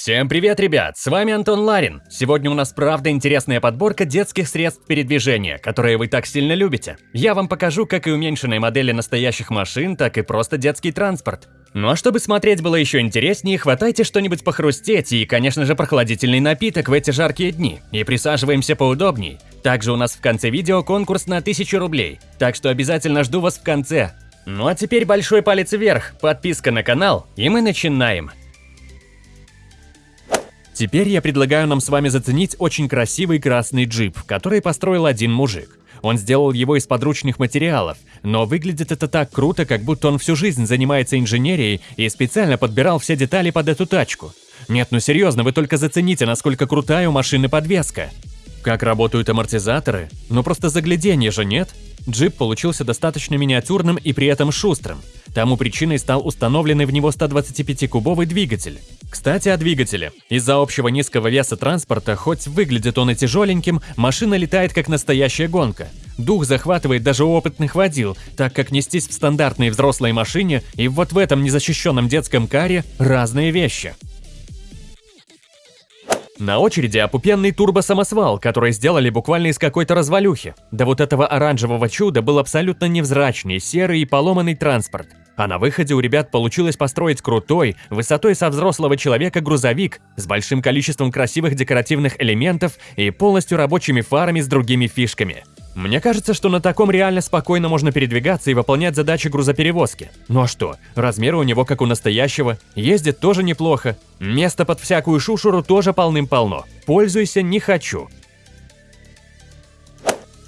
Всем привет, ребят! С вами Антон Ларин. Сегодня у нас правда интересная подборка детских средств передвижения, которые вы так сильно любите. Я вам покажу как и уменьшенные модели настоящих машин, так и просто детский транспорт. Ну а чтобы смотреть было еще интереснее, хватайте что-нибудь похрустеть и, конечно же, прохладительный напиток в эти жаркие дни. И присаживаемся поудобней. Также у нас в конце видео конкурс на 1000 рублей, так что обязательно жду вас в конце. Ну а теперь большой палец вверх, подписка на канал, и мы начинаем. Теперь я предлагаю нам с вами заценить очень красивый красный джип, который построил один мужик. Он сделал его из подручных материалов, но выглядит это так круто, как будто он всю жизнь занимается инженерией и специально подбирал все детали под эту тачку. Нет, ну серьезно, вы только зацените, насколько крутая у машины подвеска. Как работают амортизаторы? Ну просто загляденье же, нет? Джип получился достаточно миниатюрным и при этом шустрым. Тому причиной стал установленный в него 125-кубовый двигатель. Кстати, о двигателе. Из-за общего низкого веса транспорта, хоть выглядит он и тяжеленьким, машина летает как настоящая гонка. Дух захватывает даже опытных водил, так как нестись в стандартной взрослой машине и вот в этом незащищенном детском каре разные вещи. На очереди опупенный турбо-самосвал, который сделали буквально из какой-то развалюхи. Да вот этого оранжевого чуда был абсолютно невзрачный, серый и поломанный транспорт. А на выходе у ребят получилось построить крутой, высотой со взрослого человека грузовик с большим количеством красивых декоративных элементов и полностью рабочими фарами с другими фишками. Мне кажется, что на таком реально спокойно можно передвигаться и выполнять задачи грузоперевозки. Ну а что, размеры у него как у настоящего, ездит тоже неплохо, места под всякую шушуру тоже полным-полно. Пользуйся не хочу.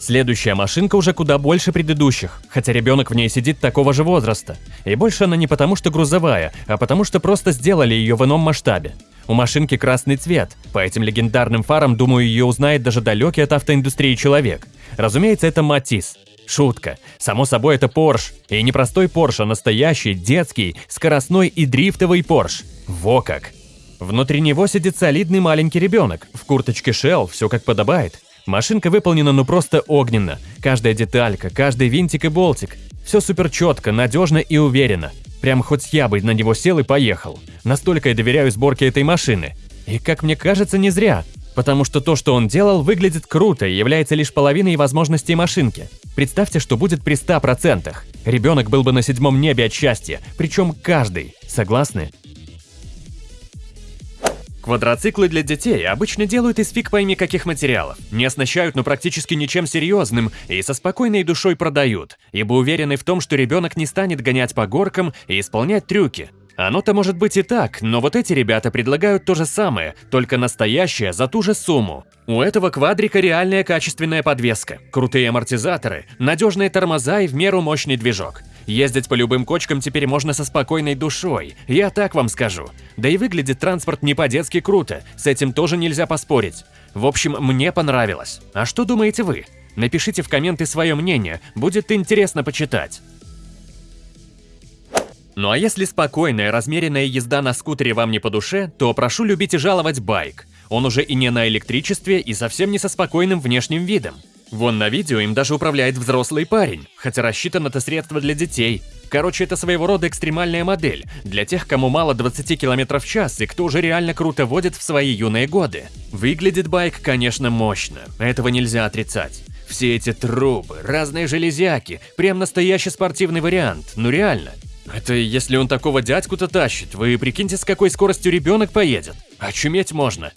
Следующая машинка уже куда больше предыдущих, хотя ребенок в ней сидит такого же возраста. И больше она не потому, что грузовая, а потому что просто сделали ее в ином масштабе. У машинки красный цвет, по этим легендарным фарам, думаю, ее узнает даже далекий от автоиндустрии человек. Разумеется, это Матис. Шутка. Само собой, это Порш. И не простой Порш, а настоящий, детский, скоростной и дрифтовый Порш. Во как! Внутри него сидит солидный маленький ребенок. В курточке Shell, все как подобает. Машинка выполнена ну просто огненно. Каждая деталька, каждый винтик и болтик. Все супер четко, надежно и уверенно. Прям хоть я бы на него сел и поехал. Настолько я доверяю сборке этой машины. И как мне кажется, не зря. Потому что то, что он делал, выглядит круто и является лишь половиной возможностей машинки. Представьте, что будет при 100%. Ребенок был бы на седьмом небе от счастья, причем каждый. Согласны? Квадроциклы для детей обычно делают из фиг пойми каких материалов, не оснащают ну практически ничем серьезным и со спокойной душой продают, ибо уверены в том, что ребенок не станет гонять по горкам и исполнять трюки. Оно-то может быть и так, но вот эти ребята предлагают то же самое, только настоящее за ту же сумму. У этого квадрика реальная качественная подвеска, крутые амортизаторы, надежные тормоза и в меру мощный движок. Ездить по любым кочкам теперь можно со спокойной душой, я так вам скажу. Да и выглядит транспорт не по-детски круто, с этим тоже нельзя поспорить. В общем, мне понравилось. А что думаете вы? Напишите в комменты свое мнение, будет интересно почитать. Ну а если спокойная, размеренная езда на скутере вам не по душе, то прошу любить и жаловать байк. Он уже и не на электричестве, и совсем не со спокойным внешним видом. Вон на видео им даже управляет взрослый парень, хотя рассчитан это средство для детей. Короче, это своего рода экстремальная модель, для тех, кому мало 20 км в час и кто уже реально круто водит в свои юные годы. Выглядит байк, конечно, мощно, этого нельзя отрицать. Все эти трубы, разные железяки, прям настоящий спортивный вариант, ну реально. Это если он такого дядьку-то тащит, вы прикиньте, с какой скоростью ребенок поедет. Очуметь можно.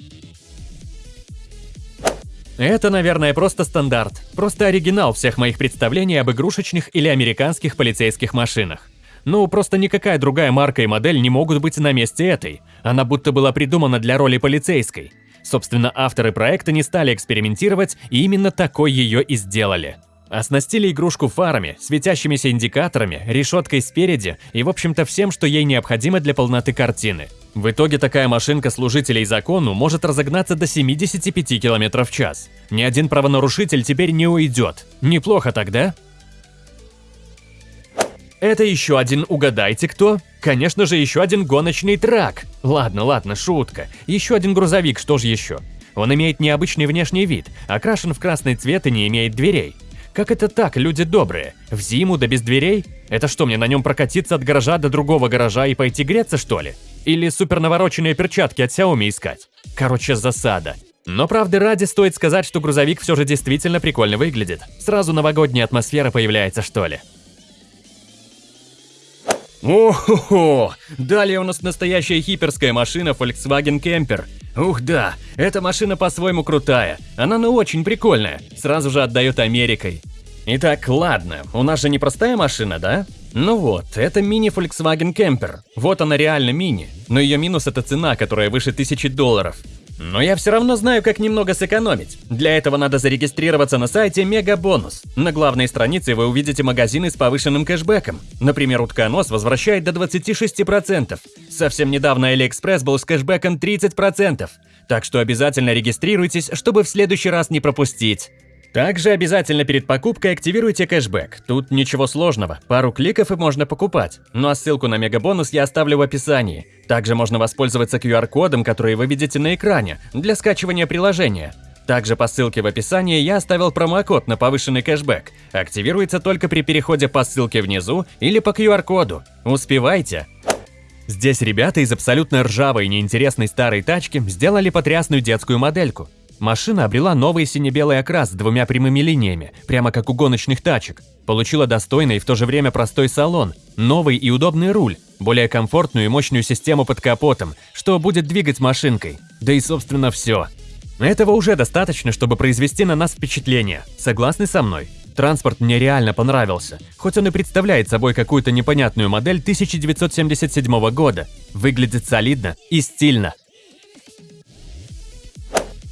Это, наверное, просто стандарт, просто оригинал всех моих представлений об игрушечных или американских полицейских машинах. Ну, просто никакая другая марка и модель не могут быть на месте этой. Она будто была придумана для роли полицейской. Собственно, авторы проекта не стали экспериментировать и именно такой ее и сделали. Оснастили игрушку фарами, светящимися индикаторами, решеткой спереди и, в общем-то, всем, что ей необходимо для полноты картины. В итоге такая машинка служителей закону может разогнаться до 75 км в час. Ни один правонарушитель теперь не уйдет. Неплохо тогда? Это еще один угадайте кто? Конечно же, еще один гоночный трак. Ладно, ладно, шутка. Еще один грузовик, что же еще? Он имеет необычный внешний вид, окрашен в красный цвет и не имеет дверей. Как это так, люди добрые? В зиму да без дверей? Это что, мне на нем прокатиться от гаража до другого гаража и пойти греться, что ли? Или супернавороченные перчатки от Xiaomi искать. Короче, засада. Но правды ради стоит сказать, что грузовик все же действительно прикольно выглядит. Сразу новогодняя атмосфера появляется, что ли. О-хо-хо! Далее у нас настоящая хиперская машина Volkswagen Camper. Ух да, эта машина по-своему крутая. Она ну очень прикольная, сразу же отдает Америкой. Итак, ладно, у нас же не простая машина, да? Ну вот, это мини Volkswagen Camper. Вот она реально мини. Но ее минус это цена, которая выше тысячи долларов. Но я все равно знаю, как немного сэкономить. Для этого надо зарегистрироваться на сайте Мегабонус. На главной странице вы увидите магазины с повышенным кэшбэком. Например, утконос возвращает до 26%. Совсем недавно AliExpress был с кэшбэком 30%. Так что обязательно регистрируйтесь, чтобы в следующий раз не пропустить. Также обязательно перед покупкой активируйте кэшбэк. Тут ничего сложного, пару кликов и можно покупать. Ну а ссылку на мегабонус я оставлю в описании. Также можно воспользоваться QR-кодом, который вы видите на экране, для скачивания приложения. Также по ссылке в описании я оставил промокод на повышенный кэшбэк. Активируется только при переходе по ссылке внизу или по QR-коду. Успевайте! Здесь ребята из абсолютно ржавой и неинтересной старой тачки сделали потрясную детскую модельку. Машина обрела новый сине-белый окрас с двумя прямыми линиями, прямо как у гоночных тачек. Получила достойный и в то же время простой салон, новый и удобный руль, более комфортную и мощную систему под капотом, что будет двигать машинкой. Да и собственно все. Этого уже достаточно, чтобы произвести на нас впечатление. Согласны со мной? Транспорт мне реально понравился, хоть он и представляет собой какую-то непонятную модель 1977 года. Выглядит солидно и стильно.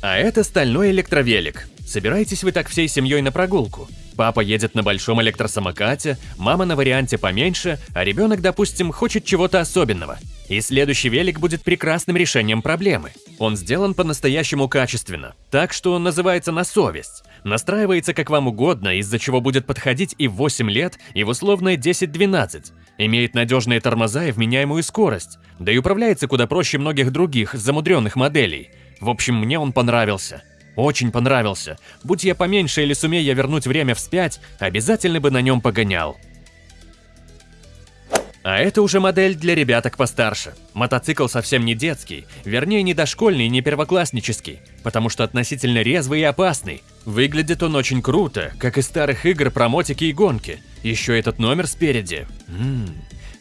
А это стальной электровелик. Собираетесь вы так всей семьей на прогулку? Папа едет на большом электросамокате, мама на варианте поменьше, а ребенок, допустим, хочет чего-то особенного. И следующий велик будет прекрасным решением проблемы. Он сделан по-настоящему качественно, так что он называется на совесть. Настраивается как вам угодно, из-за чего будет подходить и в 8 лет, и в условное 10-12. Имеет надежные тормоза и вменяемую скорость, да и управляется куда проще многих других замудренных моделей – в общем, мне он понравился. Очень понравился. Будь я поменьше или сумея я вернуть время вспять, обязательно бы на нем погонял. А это уже модель для ребяток постарше. Мотоцикл совсем не детский, вернее не дошкольный не первокласснический, потому что относительно резвый и опасный. Выглядит он очень круто, как из старых игр про мотики и гонки. Еще этот номер спереди. Ммм,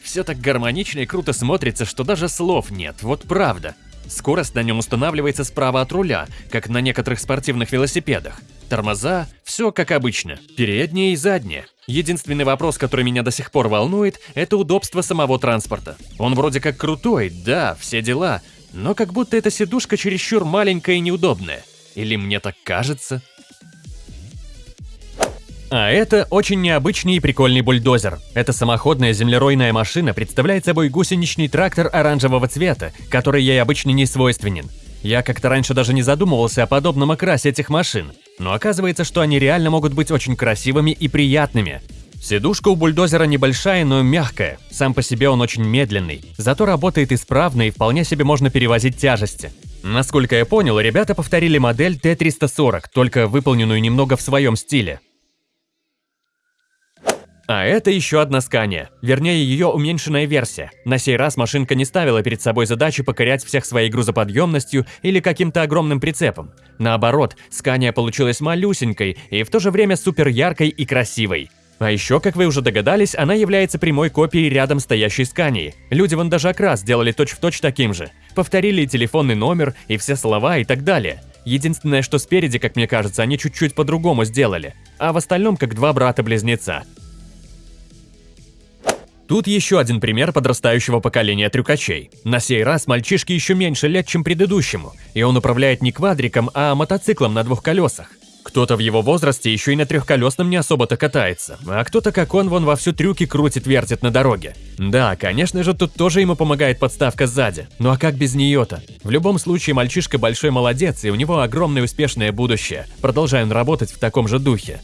все так гармонично и круто смотрится, что даже слов нет, вот правда. Скорость на нем устанавливается справа от руля, как на некоторых спортивных велосипедах. Тормоза – все как обычно, передние и задние. Единственный вопрос, который меня до сих пор волнует, это удобство самого транспорта. Он вроде как крутой, да, все дела, но как будто эта сидушка чересчур маленькая и неудобная. Или мне так кажется? А это очень необычный и прикольный бульдозер. Эта самоходная землеройная машина представляет собой гусеничный трактор оранжевого цвета, который ей обычно не свойственен. Я как-то раньше даже не задумывался о подобном окрасе этих машин, но оказывается, что они реально могут быть очень красивыми и приятными. Сидушка у бульдозера небольшая, но мягкая. Сам по себе он очень медленный, зато работает исправно и вполне себе можно перевозить тяжести. Насколько я понял, ребята повторили модель Т-340, только выполненную немного в своем стиле. А это еще одна Скания, вернее ее уменьшенная версия. На сей раз машинка не ставила перед собой задачу покорять всех своей грузоподъемностью или каким-то огромным прицепом. Наоборот, Скания получилась малюсенькой и в то же время супер яркой и красивой. А еще, как вы уже догадались, она является прямой копией рядом стоящей Скании. Люди вон даже окрас сделали точь-в-точь точь таким же. Повторили и телефонный номер, и все слова и так далее. Единственное, что спереди, как мне кажется, они чуть-чуть по-другому сделали. А в остальном как два брата-близнеца. Тут еще один пример подрастающего поколения трюкачей. На сей раз мальчишке еще меньше лет, чем предыдущему, и он управляет не квадриком, а мотоциклом на двух колесах. Кто-то в его возрасте еще и на трехколесном не особо-то катается, а кто-то, как он, вон во всю трюки крутит-вертит на дороге. Да, конечно же, тут тоже ему помогает подставка сзади. Ну а как без нее-то? В любом случае, мальчишка большой молодец, и у него огромное успешное будущее. Продолжаем работать в таком же духе.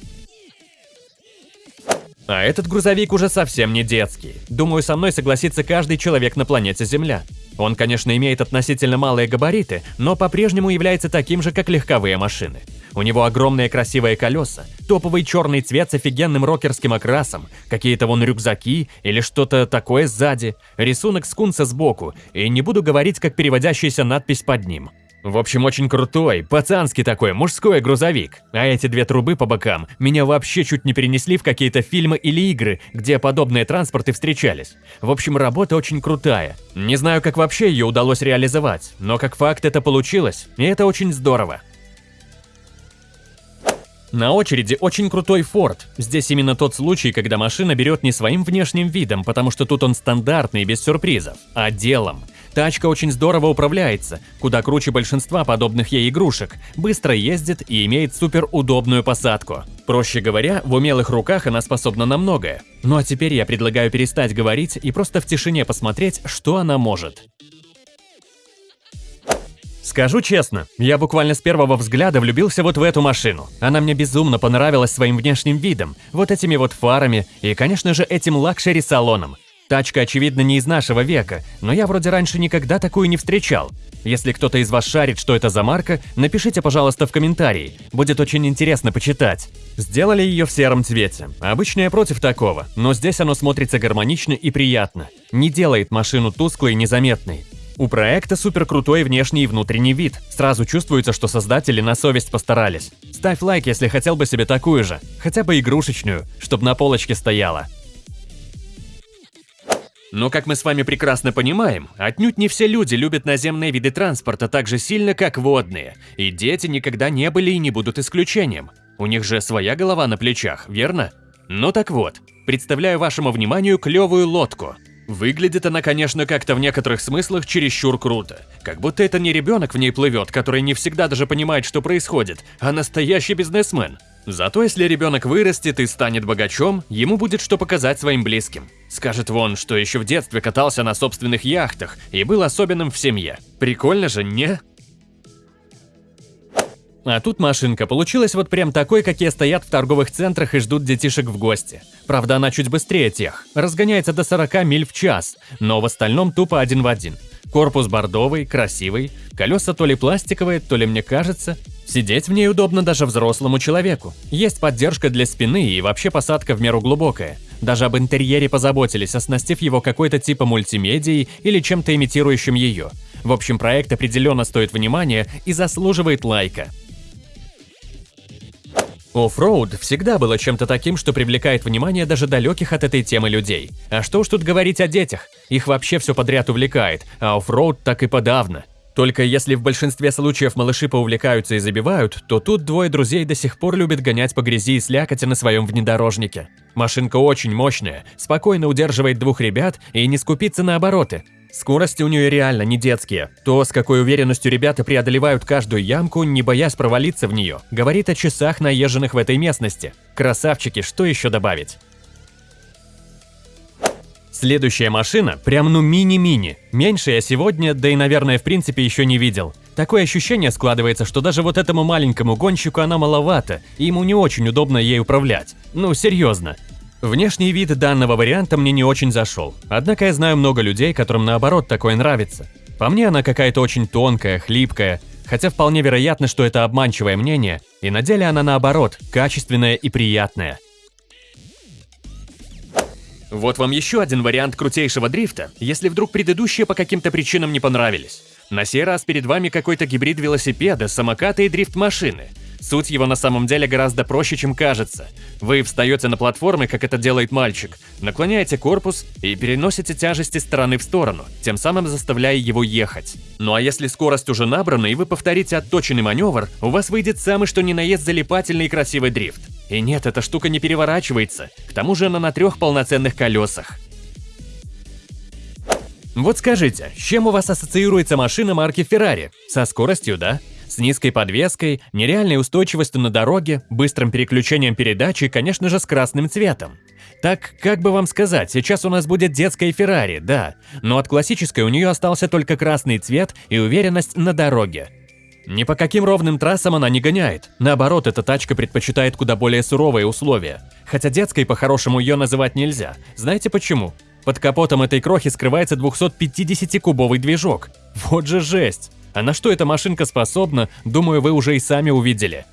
А этот грузовик уже совсем не детский. Думаю, со мной согласится каждый человек на планете Земля. Он, конечно, имеет относительно малые габариты, но по-прежнему является таким же, как легковые машины. У него огромные красивые колеса, топовый черный цвет с офигенным рокерским окрасом, какие-то вон рюкзаки или что-то такое сзади, рисунок скунса сбоку, и не буду говорить, как переводящаяся надпись под ним. В общем, очень крутой, пацанский такой, мужской грузовик. А эти две трубы по бокам меня вообще чуть не перенесли в какие-то фильмы или игры, где подобные транспорты встречались. В общем, работа очень крутая. Не знаю, как вообще ее удалось реализовать, но как факт это получилось, и это очень здорово. На очереди очень крутой Ford. Здесь именно тот случай, когда машина берет не своим внешним видом, потому что тут он стандартный, без сюрпризов, а делом. Тачка очень здорово управляется, куда круче большинства подобных ей игрушек, быстро ездит и имеет супер удобную посадку. Проще говоря, в умелых руках она способна на многое. Ну а теперь я предлагаю перестать говорить и просто в тишине посмотреть, что она может. Скажу честно, я буквально с первого взгляда влюбился вот в эту машину. Она мне безумно понравилась своим внешним видом, вот этими вот фарами и, конечно же, этим luxury-салоном. Тачка, очевидно, не из нашего века, но я вроде раньше никогда такую не встречал. Если кто-то из вас шарит, что это за марка, напишите, пожалуйста, в комментарии. Будет очень интересно почитать. Сделали ее в сером цвете. Обычно я против такого, но здесь оно смотрится гармонично и приятно. Не делает машину тусклой и незаметной. У проекта супер крутой внешний и внутренний вид. Сразу чувствуется, что создатели на совесть постарались. Ставь лайк, если хотел бы себе такую же, хотя бы игрушечную, чтобы на полочке стояла. Но, как мы с вами прекрасно понимаем, отнюдь не все люди любят наземные виды транспорта так же сильно, как водные, и дети никогда не были и не будут исключением. У них же своя голова на плечах, верно? Ну так вот, представляю вашему вниманию клевую лодку. Выглядит она, конечно, как-то в некоторых смыслах чересчур круто. Как будто это не ребенок в ней плывет, который не всегда даже понимает, что происходит, а настоящий бизнесмен. Зато если ребенок вырастет и станет богачом, ему будет что показать своим близким. Скажет вон, что еще в детстве катался на собственных яхтах и был особенным в семье. Прикольно же, не? А тут машинка получилась вот прям такой, какие стоят в торговых центрах и ждут детишек в гости. Правда, она чуть быстрее тех, разгоняется до 40 миль в час, но в остальном тупо один в один. Корпус бордовый, красивый, колеса то ли пластиковые, то ли мне кажется, Сидеть в ней удобно даже взрослому человеку. Есть поддержка для спины и вообще посадка в меру глубокая. Даже об интерьере позаботились, оснастив его какой-то типа мультимедией или чем-то имитирующим ее. В общем, проект определенно стоит внимания и заслуживает лайка. Оффроуд всегда было чем-то таким, что привлекает внимание даже далеких от этой темы людей. А что уж тут говорить о детях? Их вообще все подряд увлекает, а оффроуд так и подавно. Только если в большинстве случаев малыши поувлекаются и забивают, то тут двое друзей до сих пор любят гонять по грязи и слякоти на своем внедорожнике. Машинка очень мощная, спокойно удерживает двух ребят и не скупится на обороты. Скорости у нее реально не детские. То, с какой уверенностью ребята преодолевают каждую ямку, не боясь провалиться в нее, говорит о часах, наезженных в этой местности. Красавчики, что еще добавить? Следующая машина прям ну мини-мини. Меньше я сегодня, да и наверное в принципе еще не видел. Такое ощущение складывается, что даже вот этому маленькому гонщику она маловато, и ему не очень удобно ей управлять. Ну серьезно. Внешний вид данного варианта мне не очень зашел. Однако я знаю много людей, которым наоборот такое нравится. По мне она какая-то очень тонкая, хлипкая, хотя вполне вероятно, что это обманчивое мнение, и на деле она наоборот, качественная и приятная. Вот вам еще один вариант крутейшего дрифта, если вдруг предыдущие по каким-то причинам не понравились. На сей раз перед вами какой-то гибрид велосипеда, самоката и дрифт-машины. Суть его на самом деле гораздо проще, чем кажется. Вы встаете на платформы, как это делает мальчик, наклоняете корпус и переносите тяжести стороны в сторону, тем самым заставляя его ехать. Ну а если скорость уже набрана и вы повторите отточенный маневр, у вас выйдет самый что ни на есть залипательный и красивый дрифт. И нет, эта штука не переворачивается, к тому же она на трех полноценных колесах. Вот скажите, с чем у вас ассоциируется машина марки Ferrari? Со скоростью, да? С низкой подвеской, нереальной устойчивостью на дороге, быстрым переключением передач и, конечно же, с красным цветом. Так, как бы вам сказать, сейчас у нас будет детская Феррари, да, но от классической у нее остался только красный цвет и уверенность на дороге. Ни по каким ровным трассам она не гоняет. Наоборот, эта тачка предпочитает куда более суровые условия. Хотя детской по-хорошему ее называть нельзя. Знаете почему? Под капотом этой крохи скрывается 250-кубовый движок. Вот же жесть! А на что эта машинка способна, думаю, вы уже и сами увидели.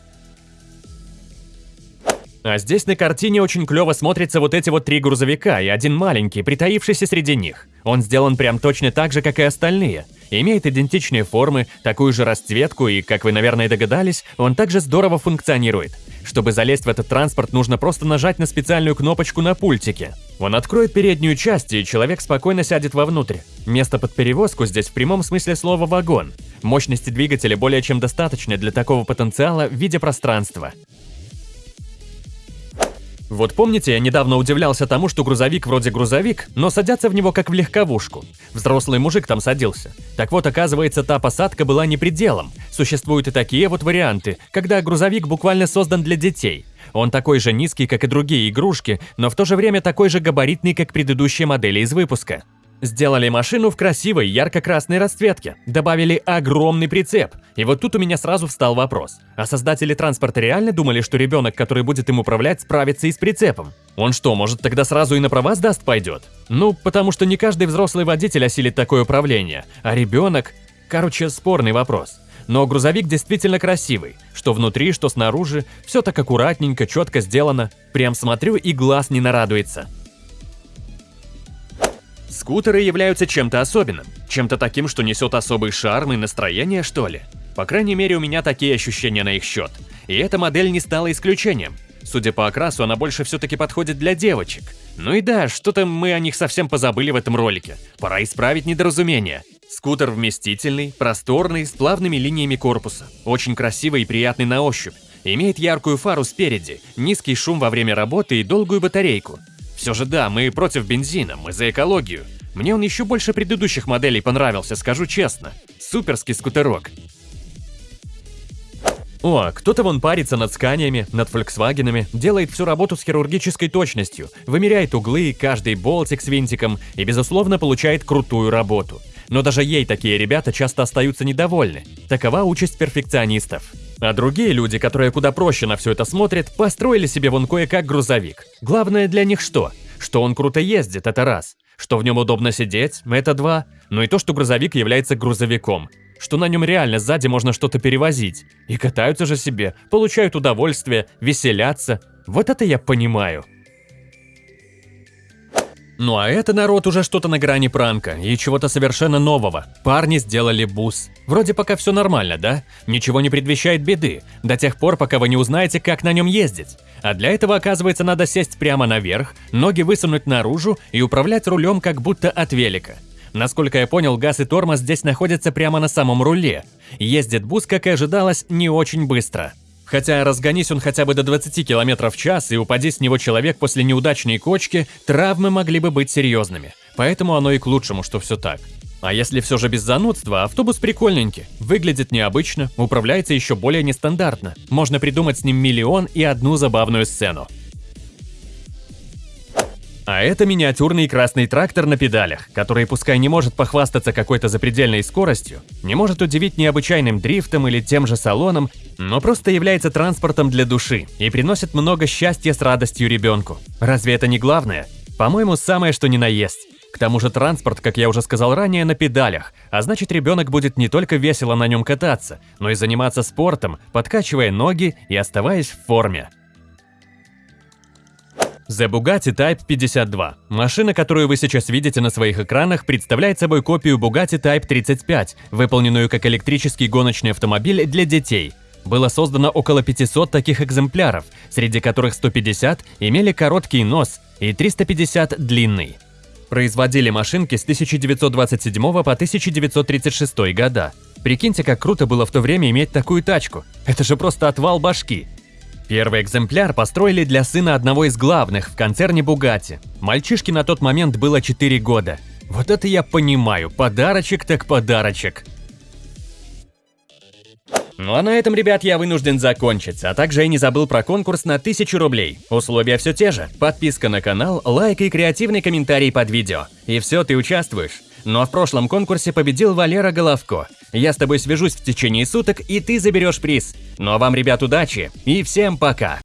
А здесь на картине очень клево смотрятся вот эти вот три грузовика и один маленький, притаившийся среди них. Он сделан прям точно так же, как и остальные. Имеет идентичные формы, такую же расцветку и, как вы, наверное, догадались, он также здорово функционирует. Чтобы залезть в этот транспорт, нужно просто нажать на специальную кнопочку на пультике. Он откроет переднюю часть, и человек спокойно сядет вовнутрь. Место под перевозку здесь в прямом смысле слова «вагон». Мощности двигателя более чем достаточно для такого потенциала в виде пространства. Вот помните, я недавно удивлялся тому, что грузовик вроде грузовик, но садятся в него как в легковушку. Взрослый мужик там садился. Так вот, оказывается, та посадка была не пределом. Существуют и такие вот варианты, когда грузовик буквально создан для детей. Он такой же низкий, как и другие игрушки, но в то же время такой же габаритный, как предыдущие модели из выпуска. Сделали машину в красивой ярко-красной расцветке, добавили огромный прицеп. И вот тут у меня сразу встал вопрос. А создатели транспорта реально думали, что ребенок, который будет им управлять, справится и с прицепом? Он что, может тогда сразу и на права сдаст пойдет? Ну, потому что не каждый взрослый водитель осилит такое управление, а ребенок... Короче, спорный вопрос. Но грузовик действительно красивый. Что внутри, что снаружи, все так аккуратненько, четко сделано. Прям смотрю и глаз не нарадуется. Скутеры являются чем-то особенным, чем-то таким, что несет особый шарм и настроение, что ли. По крайней мере, у меня такие ощущения на их счет. И эта модель не стала исключением. Судя по окрасу, она больше все-таки подходит для девочек. Ну и да, что-то мы о них совсем позабыли в этом ролике. Пора исправить недоразумение. Скутер вместительный, просторный, с плавными линиями корпуса. Очень красивый и приятный на ощупь. Имеет яркую фару спереди, низкий шум во время работы и долгую батарейку. Все же да, мы против бензина, мы за экологию. Мне он еще больше предыдущих моделей понравился, скажу честно. Суперский скутерок. О, кто-то вон парится над сканиями, над фольксвагенами, делает всю работу с хирургической точностью, вымеряет углы, каждый болтик с винтиком и, безусловно, получает крутую работу. Но даже ей такие ребята часто остаются недовольны. Такова участь перфекционистов. А другие люди, которые куда проще на все это смотрят, построили себе вон кое-как грузовик. Главное для них что? Что он круто ездит, это раз. Что в нем удобно сидеть, это два. Ну и то, что грузовик является грузовиком. Что на нем реально сзади можно что-то перевозить. И катаются же себе, получают удовольствие, веселятся. Вот это я понимаю. Ну а это, народ, уже что-то на грани пранка и чего-то совершенно нового. Парни сделали бус. Вроде пока все нормально, да? Ничего не предвещает беды, до тех пор, пока вы не узнаете, как на нем ездить. А для этого, оказывается, надо сесть прямо наверх, ноги высунуть наружу и управлять рулем как будто от велика. Насколько я понял, газ и тормоз здесь находятся прямо на самом руле. Ездит бус, как и ожидалось, не очень быстро. Хотя разгонись он хотя бы до 20 км в час и упади с него человек после неудачной кочки, травмы могли бы быть серьезными. Поэтому оно и к лучшему, что все так. А если все же без занудства, автобус прикольненький, выглядит необычно, управляется еще более нестандартно. Можно придумать с ним миллион и одну забавную сцену. А это миниатюрный красный трактор на педалях, который пускай не может похвастаться какой-то запредельной скоростью, не может удивить необычайным дрифтом или тем же салоном, но просто является транспортом для души и приносит много счастья с радостью ребенку. Разве это не главное? По-моему, самое что ни на есть. К тому же транспорт, как я уже сказал ранее, на педалях, а значит ребенок будет не только весело на нем кататься, но и заниматься спортом, подкачивая ноги и оставаясь в форме. The Bugatti Type 52. Машина, которую вы сейчас видите на своих экранах, представляет собой копию Bugatti Type 35, выполненную как электрический гоночный автомобиль для детей. Было создано около 500 таких экземпляров, среди которых 150 имели короткий нос и 350 длинный. Производили машинки с 1927 по 1936 года. Прикиньте, как круто было в то время иметь такую тачку. Это же просто отвал башки. Первый экземпляр построили для сына одного из главных в концерне Bugatti. Мальчишке на тот момент было 4 года. Вот это я понимаю, подарочек так подарочек. Ну а на этом, ребят, я вынужден закончить, а также я не забыл про конкурс на 1000 рублей. Условия все те же. Подписка на канал, лайк и креативный комментарий под видео. И все, ты участвуешь. Но в прошлом конкурсе победил Валера Головко. Я с тобой свяжусь в течение суток, и ты заберешь приз. Ну а вам, ребят, удачи и всем пока!